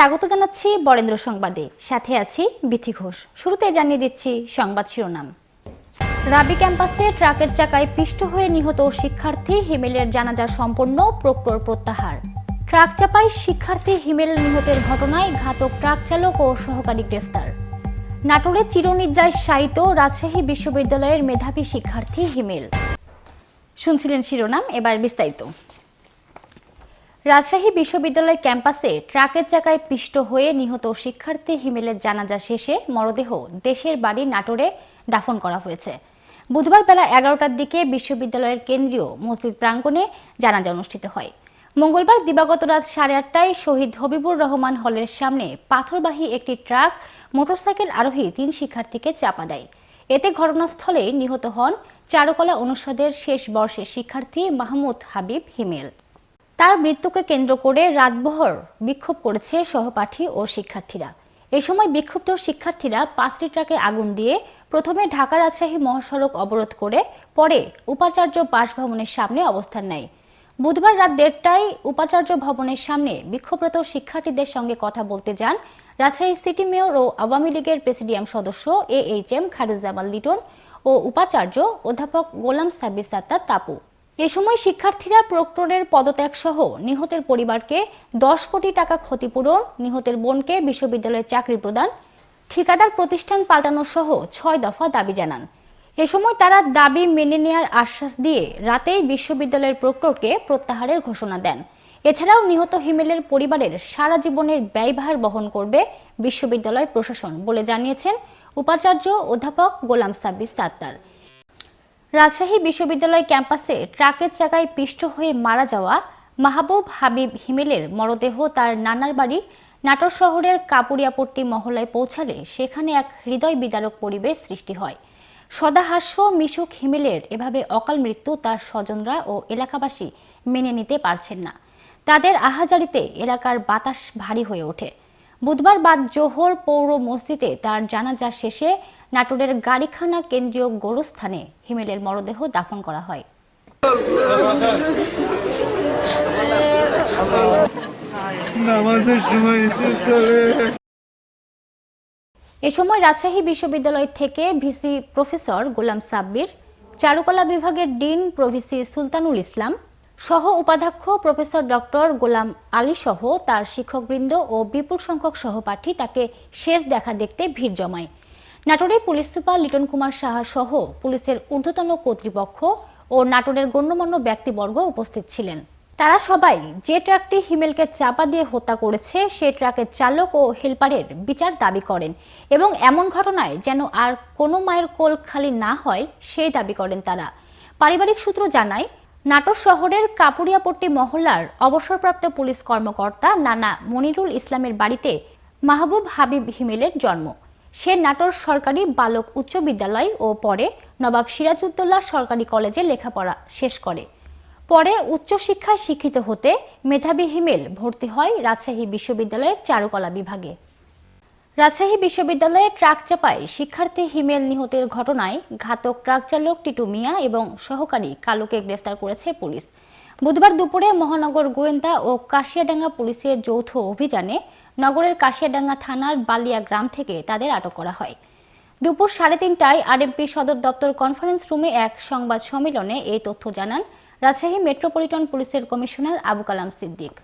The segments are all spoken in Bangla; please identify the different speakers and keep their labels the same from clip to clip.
Speaker 1: স্বাগত জানাচ্ছি বরেন্দ্র সংবাদে। সাথে আছি বিথি ঘোষ। শুরুতে জানিয়ে দিচ্ছি সংবাদ শিরোনাম। রাবি ক্যাম্পাসে ট্রাকের চাকায় পিষ্ট হয়ে নিহত শিক্ষার্থী হিমেলের জানাজা সম্পন্ন, প্রক্টর প্রত্যাহার। ট্রাক চাপায় শিক্ষার্থী হিমেল নিহতের ঘটনায় ঘাতক ট্রাক চালক ও সহকারী গ্রেফতার। নাটোরে চিরনিদ্রায় শায়িত রাজশাহী বিশ্ববিদ্যালয়ের মেধাবী শিক্ষার্থী হিমেল। শুনছিলেন শিরোনাম, এবার বিস্তারিত। রাজশাহী বিশ্ববিদ্যালয় ক্যাম্পাসে ট্রাকের চাকায় পিষ্ট হয়ে নিহত শিক্ষার্থী হিমেলের জানাজা শেষে মরদেহ দেশের বাড়ি নাটোরে দাফন করা হয়েছে। বুধবার বেলা এগারোটার দিকে বিশ্ববিদ্যালয়ের কেন্দ্রীয় মসজিদ প্রাঙ্গণে জানাজা অনুষ্ঠিত হয়। মঙ্গলবার দিবাগত রাত সাড়ে আটটায় শহীদ হবিবুর রহমান হলের সামনে পাথরবাহী একটি ট্রাক, মোটরসাইকেল আরোহী তিন শিক্ষার্থীকে চাপা দেয়। এতে ঘটনাস্থলে নিহত হন চারুকলা অনুষদের শেষ বর্ষের শিক্ষার্থী মাহমুদ হাবিব হিমেল। তার মৃত্যুকে কেন্দ্র করে রাতভর বিক্ষোভ করেছে সহপাঠী ও শিক্ষার্থীরা। এ সময় বিক্ষুব্ধ শিক্ষার্থীরা পাঁচটি ট্রাকে আগুন দিয়ে প্রথমে ঢাকা রাজশাহী মহাসড়ক অবরোধ করে পরে উপাচার্য বাসভবনের সামনে অবস্থান নেয়। বুধবার রাত দেড়টায় উপাচার্য ভবনের সামনে বিক্ষোভরত শিক্ষার্থীদের সঙ্গে কথা বলতে যান রাজশাহী সিটি মেয়র ও আওয়ামী লীগের প্রেসিডিয়াম সদস্য A H M Khairuzzaman Liton ও উপাচার্য অধ্যাপক গোলাম সাব্বির সাত্তার তাপু। এ সময় শিক্ষার্থীরা প্রক্টরের পদত্যাগ সহ নিহতের পরিবারকে দশ কোটি টাকা ক্ষতিপূরণ, নিহতের বোনকে বিশ্ববিদ্যালয়ের চাকরি প্রদান, ঠিকাদার প্রতিষ্ঠান পাল্টানো সহ ছয় দফা দাবি জানান। এ সময় তারা দাবি মেনে নেয়ার আশ্বাস দিয়ে রাতেই বিশ্ববিদ্যালয়ের প্রক্টরকে প্রত্যাহারের ঘোষণা দেন। এছাড়াও নিহত হিমেলের পরিবারের সারা জীবনের ব্যয়ভার বহন করবে বিশ্ববিদ্যালয় প্রশাসন বলে জানিয়েছেন উপাচার্য অধ্যাপক গোলাম সাব্বির সাত্তার। রাজশাহী বিশ্ববিদ্যালয় ক্যাম্পাসে ট্রাকের চাকায় পিষ্ট হয়ে মারা যাওয়া মাহবুব হাবিব হিমেলের মরদেহ তার নানার বাড়ি নাটোর শহরের কাপুরিয়াপট্টি মহলায় পৌঁছালে সেখানে এক হৃদয় বিদারক পরিবেশ সৃষ্টি হয়। সদাহাস্য মিশুক হিমেলের এভাবে অকাল মৃত্যু তার স্বজনরা ও এলাকাবাসী মেনে নিতে পারছেন না। তাদের আহাজারিতে এলাকার বাতাস ভারী হয়ে ওঠে। বুধবার বাদ জোহর পৌর মসজিদে তার জানাজা শেষে নাটোরের গাড়িখানা কেন্দ্রীয় গোরস্থানে হিমেলের মরদেহ দাফন করা হয়।
Speaker 2: নামাজের সময়
Speaker 1: এ সময় রাজশাহী বিশ্ববিদ্যালয় থেকে ভিসি প্রফেসর গোলাম সাব্বির চারুকলা বিভাগের ডিন প্রভিসি সুলতানুল ইসলাম সহ উপাধ্যক্ষ প্রফেসর ডক্টর গোলাম আলী সহ তার শিক্ষকবৃন্দ ও বিপুল সংখ্যক সহপাঠী তাকে শেষ দেখা দেখতে ভিড় জমায়। নাটোরের পুলিশ সুপার লিটন কুমার সাহা সহ পুলিশের ঊর্ধ্বতন কর্তৃপক্ষ ও নাটোরের গণ্যমান্য ব্যক্তিবর্গ উপস্থিত ছিলেন। তারা সবাই যে ট্রাকটি হিমেলকে চাপা দিয়ে হত্যা করেছে, সে ট্রাকের চালক ও হেলপারের বিচার দাবি করেন এবং এমন ঘটনায় যেন আর কোনো মায়ের কোল খালি না হয়, সেই দাবি করেন তারা। পারিবারিক সূত্র জানায়, নাটোর শহরের কাপুরিয়াপট্টি মহল্লার অবসরপ্রাপ্ত পুলিশ কর্মকর্তা নানা মনিরুল ইসলামের বাড়িতে মাহবুব হাবিব হিমেলের জন্ম। সে নাটোর সরকারি বালক উচ্চ বিদ্যালয় ও পরে নবাব সিরাজউদ্দৌলা সরকারি কলেজে লেখাপড়া শেষ করে। পরে উচ্চশিক্ষায় শিক্ষিত হতে মেধাবী হিমেল ভর্তি হয় রাজশাহী বিশ্ববিদ্যালয়ের চারুকলা বিভাগে। রাজশাহী বিশ্ববিদ্যালয়ে ট্রাক চাপায় শিক্ষার্থী হিমেল নিহতের ঘটনায় ঘাতক ট্রাক চালক টিটু মিয়া এবং সহকারী কালুকে গ্রেফতার করেছে পুলিশ। বুধবার দুপুরে মহানগর গোয়েন্দা ও কাশিয়াডাঙ্গা পুলিশের যৌথ অভিযানে নগরের কাশিয়াডাঙ্গা থানার বালিয়া গ্রাম থেকে তাদের আটক করা হয়। দুপুর সাড়ে তিনটায় আরএমপি সদর দপ্তর কনফারেন্স রুমে এক সংবাদ সম্মেলনে এই তথ্য জানান রাজশাহী মেট্রোপলিটন পুলিশের কমিশনার আবু কালাম সিদ্দিক।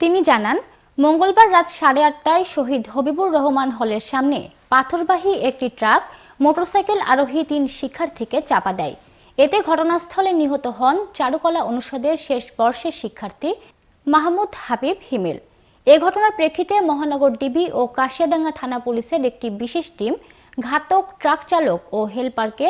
Speaker 1: তিনি জানান, মঙ্গলবার রাত সাড়ে আটটায় শহীদ হবিবুর রহমান হলের সামনে পাথরবাহী একটি ট্রাক, মোটরসাইকেল আরোহী তিন শিক্ষার্থীকে চাপা দেয়। এতে ঘটনাস্থলে নিহত হন চারুকলা অনুষদের শেষ বর্ষের শিক্ষার্থী মাহমুদ হাবিব হিমেল। এ ঘটনার প্রেক্ষিতে মহানগর ডিবি ও কাশিয়াডাঙ্গা থানা পুলিশের একটি বিশেষ টিম ঘাতক, ট্রাক চালক ও হেলপারকে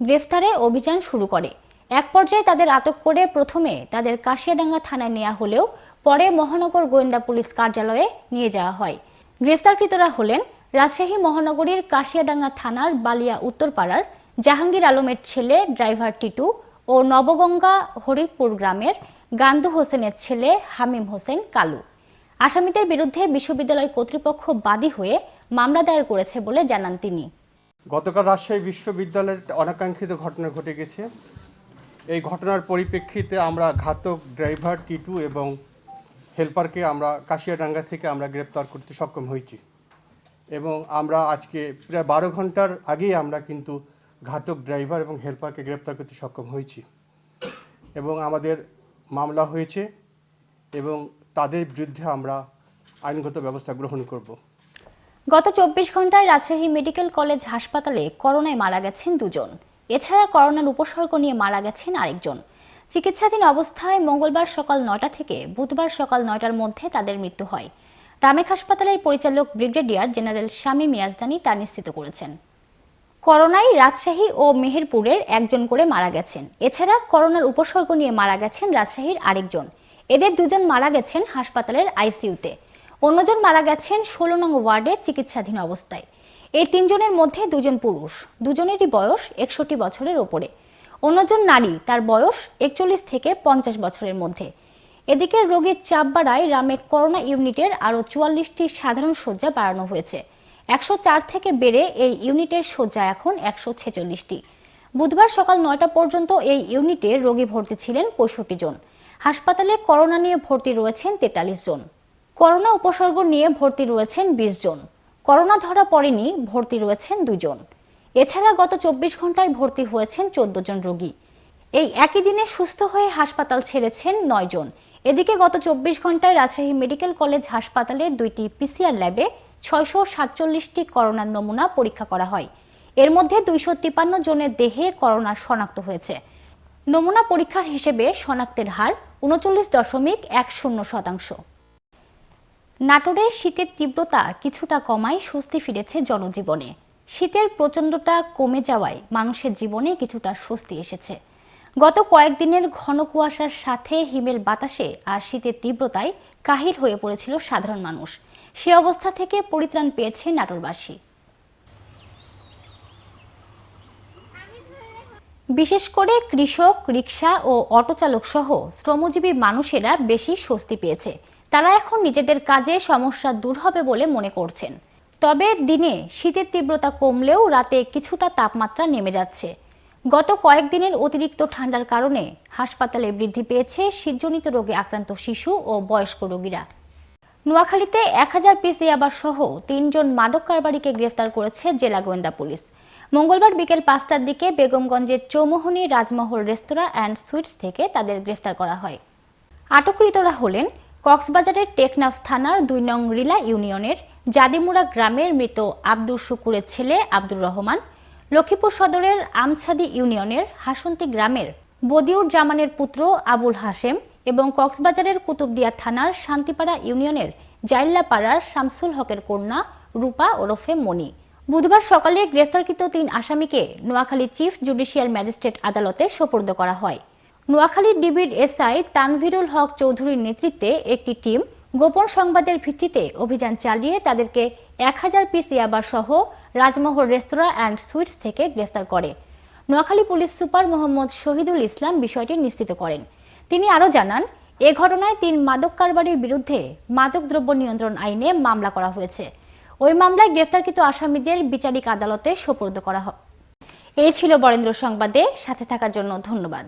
Speaker 1: গ্রেফতারে অভিযান শুরু করে। এক পর্যায়ে তাদের আটক করে প্রথমে তাদের কাশিয়াডাঙ্গা থানায় নেওয়া হলেও পরে মহানগর গোয়েন্দা পুলিশ কার্যালয়ে নিয়ে যাওয়া হয়। গ্রেফতারকৃতরা হলেন রাজশাহী মহানগরীর কাশিয়াডাঙ্গা থানার বালিয়া উত্তরপাড়ার জাহাঙ্গীর আলমের ছেলে ড্রাইভার টিটু ও নবগঙ্গা হরিপুর গ্রামের গান্দু হোসেনের ছেলে হামিম হোসেন কালু। আসামিদের বিরুদ্ধে বিশ্ববিদ্যালয় কর্তৃপক্ষ বাদী হয়ে মামলা দায়ের করেছে বলে জানান তিনি।
Speaker 3: গতকাল রাজশাহী বিশ্ববিদ্যালয়ের অনাকাঙ্ক্ষিত ঘটনা ঘটে গেছে। এই ঘটনার পরিপ্রেক্ষিতে আমরা ঘাতক ড্রাইভার টিটু এবং হেল্পারকে আমরা কাশিয়াডাঙ্গা থেকে আমরা গ্রেপ্তার করতে সক্ষম হয়েছি এবং আমরা আজকে প্রায় বারো ঘণ্টার আগেই আমরা কিন্তু ঘাতক ড্রাইভার এবং হেল্পারকে গ্রেপ্তার করতে সক্ষম হয়েছি এবং আমাদের মামলা হয়েছে এবং তাদের বিরুদ্ধে আমরা আইনগত ব্যবস্থা গ্রহণ করব।
Speaker 1: গত চব্বিশ ঘন্টায় রাজশাহী মেডিকেল কলেজ হাসপাতালে করোনায় মারা গেছেন দুজন। এছাড়া করোনার উপসর্গ নিয়ে মারা গেছেন আরেকজন। চিকিৎসাধীন অবস্থায় মঙ্গলবার সকাল নয়টা থেকে বুধবার সকাল নয়টার মধ্যে তাদের মৃত্যু হয়। রামেক হাসপাতালের পরিচালক ব্রিগেডিয়ার জেনারেল শামী মিয়াজদানি তা নিশ্চিত করেছেন। করোনায় রাজশাহী ও মেহেরপুরের একজন করে মারা গেছেন। এছাড়া করোনার উপসর্গ নিয়ে মারা গেছেন রাজশাহীর আরেকজন। এদের দুজন মারা গেছেন হাসপাতালের আইসিইউতে। অন্যজন মারা গেছেন ষোলো নং ওয়ার্ডে চিকিৎসাধীন অবস্থায়। এই তিনজনের মধ্যে দুজন পুরুষ, দুজনেরই বয়স একষট্টি বছরের ওপরে। অন্যজন নারী, তার বয়স একচল্লিশ থেকে পঞ্চাশ বছরের মধ্যে। এদিকে রোগীর চাপ বাড়ায় রামে করোনা ইউনিটের আরও চুয়াল্লিশটি সাধারণ শয্যা বাড়ানো হয়েছে। একশো চার থেকে বেড়ে এই ইউনিটের শয্যা এখন একশো ছেচল্লিশটি। বুধবার সকাল নয়টা পর্যন্ত এই ইউনিটে রোগী ভর্তি ছিলেন পঁয়ষট্টি জন। হাসপাতালে করোনা নিয়ে ভর্তি রয়েছেন তেতাল্লিশ জন। করোনা উপসর্গ নিয়ে ভর্তি রয়েছেন বিশ জন। করোনা ধরা পড়েনি, ভর্তি রয়েছেন দুজন এছাড়া গত চব্বিশ ঘন্টায় ভর্তি হয়েছেন চোদ্দ জন রোগী। এই একই দিনে সুস্থ হয়ে হাসপাতাল ছেড়েছেন নয় জন। এদিকে গত চব্বিশ ঘন্টায় রাজশাহী মেডিকেল কলেজ হাসপাতালে দুইটি পিসিআর ল্যাবে ছয়শো সাতচল্লিশটি করোনার নমুনা পরীক্ষা করা হয়। এর মধ্যে দুইশো তিপান্ন জনের দেহে করোনা শনাক্ত হয়েছে। নমুনা পরীক্ষার হিসেবে শনাক্তের হার উনচল্লিশ দশমিক এক শূন্য শতাংশ। নাটোরে শীতের তীব্রতা কিছুটা কমায় স্বস্তি ফিরেছে জনজীবনে। শীতের প্রচণ্ডটা কমে যাওয়ায় মানুষের জীবনে কিছুটা স্বস্তি এসেছে। গত কয়েকদিনের ঘন কুয়াশার সাথে হিমেল বাতাসে আর শীতের তীব্রতায় কাহিল হয়ে পড়েছিল সাধারণ মানুষ। সে অবস্থা থেকে পরিত্রাণ পেয়েছে নাটোরবাসী। বিশেষ করে কৃষক, রিক্সা ও অটো চালক সহ শ্রমজীবী মানুষেরা বেশি স্বস্তি পেয়েছে। তারা এখন নিজেদের কাজে সমস্যা দূর হবে বলে মনে করছেন। তবে দিনে শীতের তীব্রতা কমলেও রাতে কিছুটা তাপমাত্রা নেমে যাচ্ছে। গত কয়েকদিনের অতিরিক্ত ঠান্ডার কারণে হাসপাতালে বৃদ্ধি পেয়েছে শীতজনিত রোগে আক্রান্ত শিশু ও বয়স্ক রোগীরা। নোয়াখালীতে এক হাজার পিস ইয়াবার সহ তিনজন মাদক কারবারিকে গ্রেফতার করেছে জেলা গোয়েন্দা পুলিশ। মঙ্গলবার বিকেল পাঁচটার দিকে বেগমগঞ্জের Chowmohani Rajmahal restaurant and sweets থেকে তাদের গ্রেফতার করা হয়। আটককৃতরা হলেন কক্সবাজারের টেকনাফ থানার দুই নং রিলা ইউনিয়নের জাদিমুড়া গ্রামের মৃত আব্দুর শুকুরের ছেলে আব্দুর রহমান, লক্ষ্মীপুর সদরের আমছাদি ইউনিয়নের হাসন্তি গ্রামের বদিউর জামানের পুত্র আবুল হাশেম এবং কক্সবাজারের কুতুবদিয়া থানার শান্তিপাড়া ইউনিয়নের জাইল্লাপাড়ার শামসুল হকের কন্যা রূপা ওরফে মণি। বুধবার সকালে গ্রেফতারকৃত তিন আসামিকে নোয়াখালী চিফ জুডিশিয়াল ম্যাজিস্ট্রেট আদালতে সোপর্দ করা হয়। নোয়াখালী ডিবির এসআই তানভিরুল হক চৌধুরীর নেতৃত্বে একটি টিম গোপন সংবাদের ভিত্তিতে অভিযান চালিয়ে তাদেরকে এক হাজার পিস ইয়াবার সহ রাজমহল রেস্তোরাঁ অ্যান্ড সুইটস থেকে গ্রেফতার করে। নোয়াখালী পুলিশ সুপার মোহাম্মদ শহীদুল ইসলাম বিষয়টি নিশ্চিত করেন। তিনি আরও জানান, এ ঘটনায় তিন মাদক কারবারির বিরুদ্ধে মাদকদ্রব্য নিয়ন্ত্রণ আইনে মামলা করা হয়েছে। ওই মামলায় গ্রেফতারকৃত আসামিদের বিচারিক আদালতে সোপর্দ করা হয়। এই ছিল বরেন্দ্র সংবাদে, সাথে থাকার জন্য ধন্যবাদ।